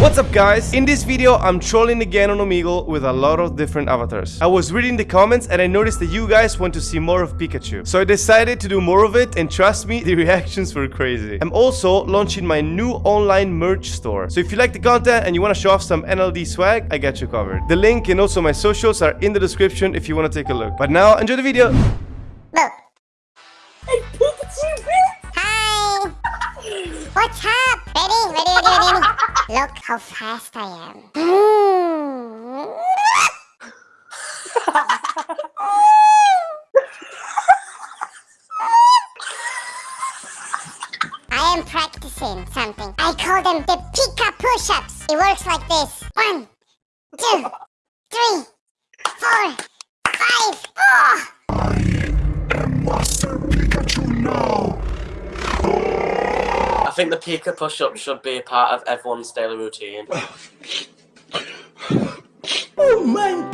What's up guys? In this video, I'm trolling again on Omegle with a lot of different avatars. I was reading the comments and I noticed that you guys want to see more of Pikachu. So I decided to do more of it and trust me, the reactions were crazy. I'm also launching my new online merch store. So if you like the content and you want to show off some NLD swag, I got you covered. The link and also my socials are in the description if you want to take a look. But now, enjoy the video! Hey, Pikachu, Hi. What's up? Ready? Ready, ready, ready? Look how fast I am. I am practicing something. I call them the Pika push-ups. It works like this. One, two, three, four, five. Oh! I am Master Pikachu now. I think the Pika push-up should be a part of everyone's daily routine. oh my!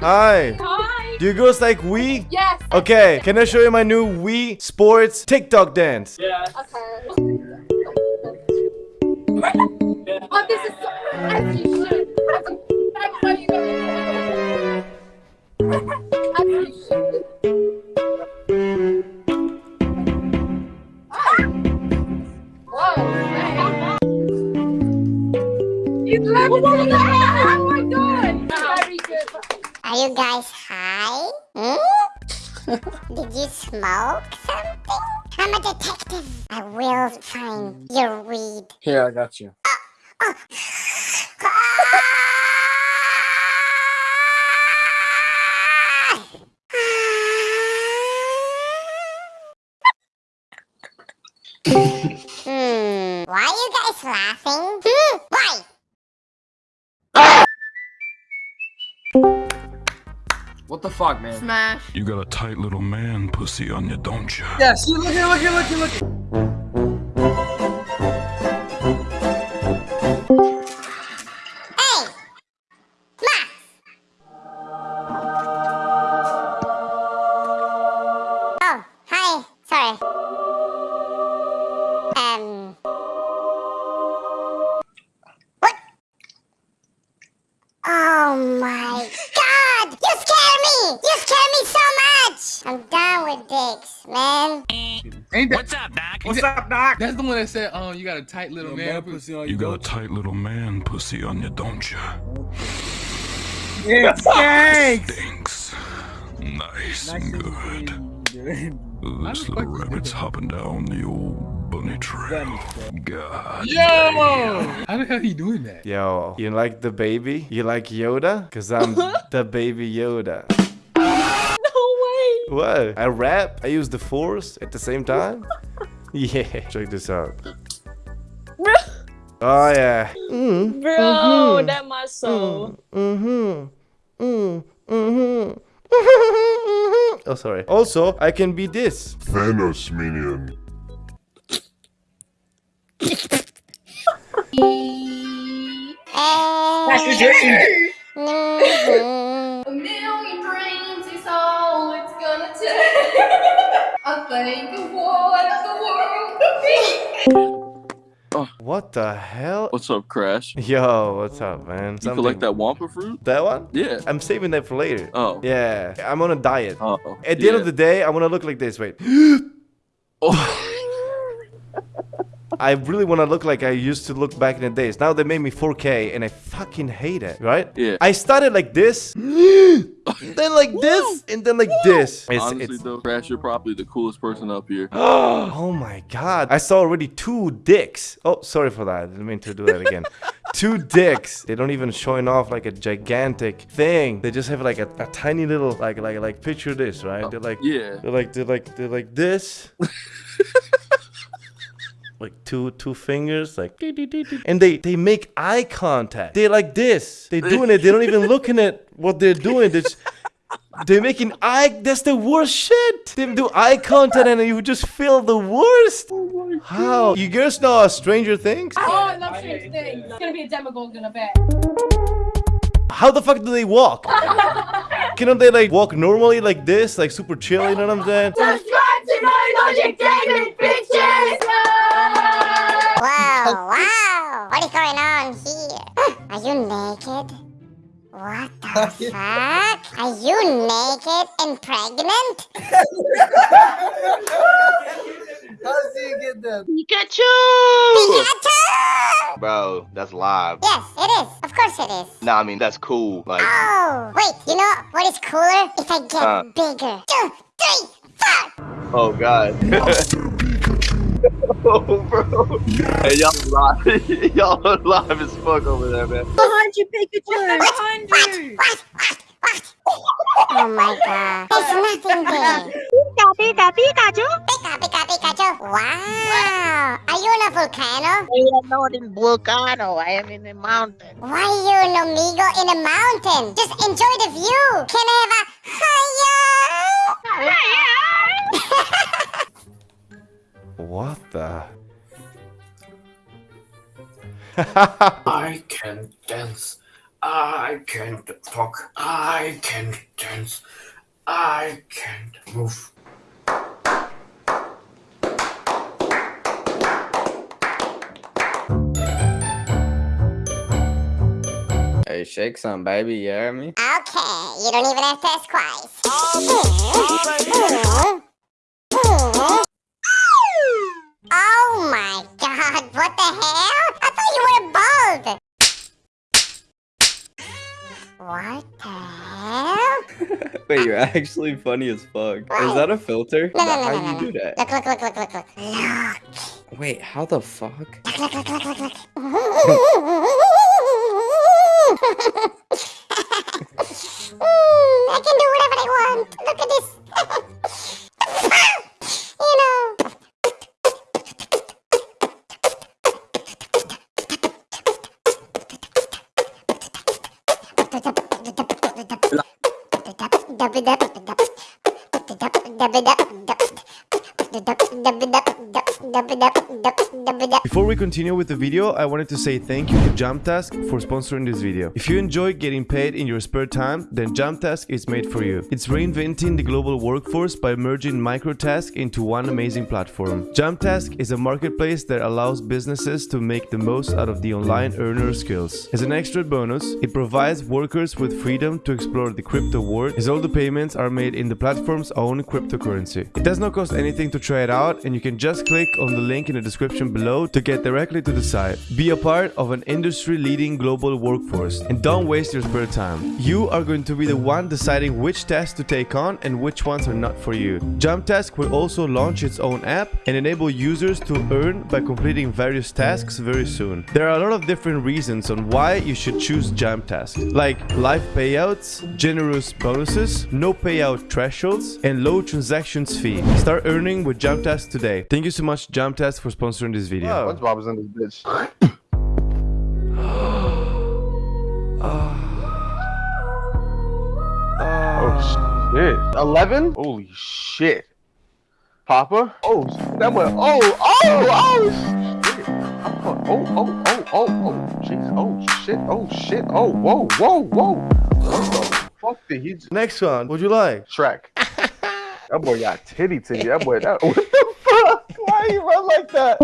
Hi. Hi. Do you girls like Wii? Yes. Okay, can I show you my new Wii Sports TikTok dance? Yeah. Okay. oh, this is so Are you guys high? Hmm? Did you smoke something? I'm a detective. I will find your weed. Here, I got you. hmm. Why are you guys laughing? Hmm. What the fuck, man? Smash. You got a tight little man pussy on you, don't you? Yes, look here, look here, look here, look here. Ain't that, What's up, Doc? What's up, Doc? That's the one that said, "Oh, you got a tight little man pussy on You You got a tight little man pussy on you, don't you? Yeah, thanks. Stinks. Nice and good. This little rabbit's hopping down the old bunny trail. God. Yo! How the hell he doing that? Yo, you like the baby? You like Yoda? Cause I'm the baby Yoda. No. What? I rap, I use the force at the same time? Yeah, check this out. Bro, Oh yeah. Mm, bro that my soul. mm-hmm. Mm-hmm. mm-hmm. oh sorry. Also, I can be this. Thanos minion. Eh, take. I think of what the world could be. What the hell? What's up, Crash? Yo, what's up, man? You collect that Wumpa fruit? That one? Yeah. I'm saving that for later. Oh. Yeah, I'm on a diet. Oh. At the end of the day, I want to look like this. Wait. Oh. I really want to look like I used to look back in the days. Now they made me 4K and I fucking hate it, right? Yeah. I started like this, then like this, and then like this. It's, Honestly, it's- though, Crash, you're probably the coolest person up here. oh my god. I saw already two dicks. Oh, sorry for that. I didn't mean to do that again. two dicks. They don't even showing off like a gigantic thing. They just have like a, a tiny little like like like picture this, right? Oh, they're like Yeah. they're like they're like they're like this. like two two fingers like and they they make eye contact they're like this they're doing it they don't even looking at what they're doing they just they're making eye that's the worst shit they do eye contact and you just feel the worst oh how you guys know stranger things Oh, I love strange things. It's gonna be a Demogorgon in a bit. how the fuck do they walk Cannot they like walk normally like this, like super chill? You know what I'm saying? Subscribe to my Logic David, bitches! Whoa. What is going on here? Are you naked? What the fuck? Are you naked and pregnant? How did you get that? Pikachu! Pikachu! Bro, that's live. Yes, it is. Of course it is. Nah, I mean, that's cool. Like, Oh, wait, you know what is cooler? If I get Huh. bigger. Two, three, four. oh, God. oh, bro. Hey, y'all live. y'all live as fuck over there, man. Behind you, Pikachu! Behind What? you! What? What? What? Oh my god. There's nothing there. Pika, Pika, Pikachu! Pika, Pika, Pikachu. Wow. Are you in a volcano? I am not in volcano. I am in a mountain. Why are you an amigo in a mountain? Just enjoy the view. Can I have a I can dance. I can talk. I can dance. I can move. Hey, shake some, baby. You hear me? Okay, you don't even have to ask twice. Wait, you're actually funny as fuck. Is that a filter? No, no, no, How no, do you do that? Look, look, look, look, look, look. Look. Wait, how the fuck? Look, look, look, look, look, look. I can do whatever I want. Look at this. dapat dapat dapat dapat Before we continue with the video, I wanted to say thank you to Jumptask for sponsoring this video. If you enjoy getting paid in your spare time, then Jumptask is made for you. It's reinventing the global workforce by merging microtask into one amazing platform. Jumptask is a marketplace that allows businesses to make the most out of the online earner skills. As an extra bonus, it provides workers with freedom to explore the crypto world as all the payments are made in the platform's own cryptocurrency. It does not cost anything to try it out and you can just click on the link in the description below to get directly to the site. Be a part of an industry-leading global workforce and don't waste your spare time. You are going to be the one deciding which tasks to take on and which ones are not for you. Jumptask will also launch its own app and enable users to earn by completing various tasks very soon. There are a lot of different reasons on why you should choose Jumptask, like live payouts, generous bonuses, no payout thresholds, and low transactions fee. Start earning with Jumptask today. Thank you so much Jumptask for sponsoring this video. SpongeBob is in this bitch. Oh shit. 11? Holy shit. Papa? Oh, that went. Oh, oh, oh, oh shit. I'm Oh, oh, oh, oh, oh, jeez. Oh, shit. Oh, shit. Oh, whoa, whoa, whoa. What the fuck did he just. Next one, what'd you like? Shrek. that boy got titty titty. That boy, that. What the fuck? Why you run like that?